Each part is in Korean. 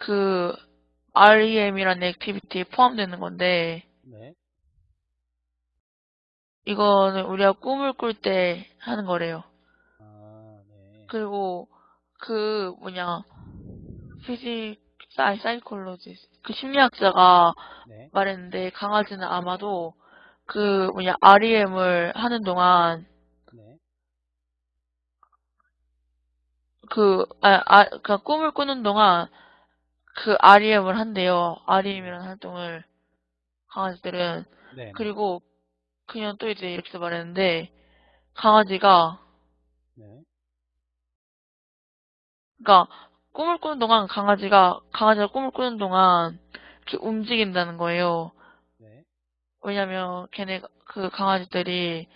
그 REM이라는 activity에 포함되는 건데 네. 이거는 우리가 꿈을 꿀 때 하는 거래요. 아, 네. 그리고 그 뭐냐 physi- psy- psychology 그 심리학자가 네. 말했는데 강아지는 아마도 그 뭐냐 REM을 하는 동안 네. 그, 아, 아, 그 꿈을 꾸는 동안 그 REM을 한대요. REM이라는 활동을 강아지들은. 네. 그리고 그냥 또 이제 이렇게 말했는데 강아지가 네. 그러니까 꿈을 꾸는 동안 강아지가 강아지가 꿈을 꾸는 동안 이렇게 움직인다는 거예요. 네. 왜냐면 걔네 그 강아지들이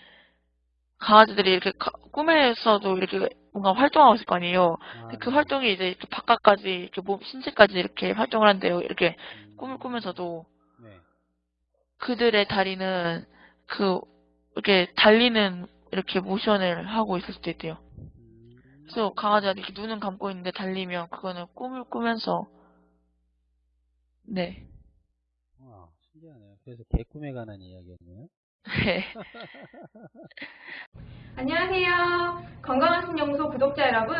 강아지들이 이렇게 가- 꿈에서도 이렇게 뭔가 활동하고 있을 거 아니에요. 아, 그 네. 활동이 이제 이렇게 바깥까지 이렇게 몸 신체까지 이렇게 활동을 한대요. 이렇게 음, 꿈을 꾸면서도 네. 그들의 다리는 그 이렇게 달리는 이렇게 모션을 하고 있을 수도 있대요. 음, 그래서 강아지가 이렇게 눈은 감고 있는데 달리면 그거는 꿈을 꾸면서 네. 와, 신기하네요. 그래서 개꿈에 관한 이야기였네요. 네. 안녕하세요. 건강한 신영소 구독자 여러분.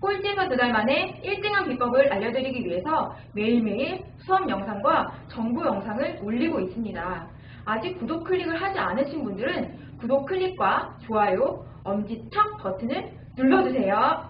꼴찌에서 두 달 만에 1등한 비법을 알려드리기 위해서 매일매일 수업 영상과 정보 영상을 올리고 있습니다. 아직 구독 클릭을 하지 않으신 분들은 구독 클릭과 좋아요, 엄지척 버튼을 눌러주세요.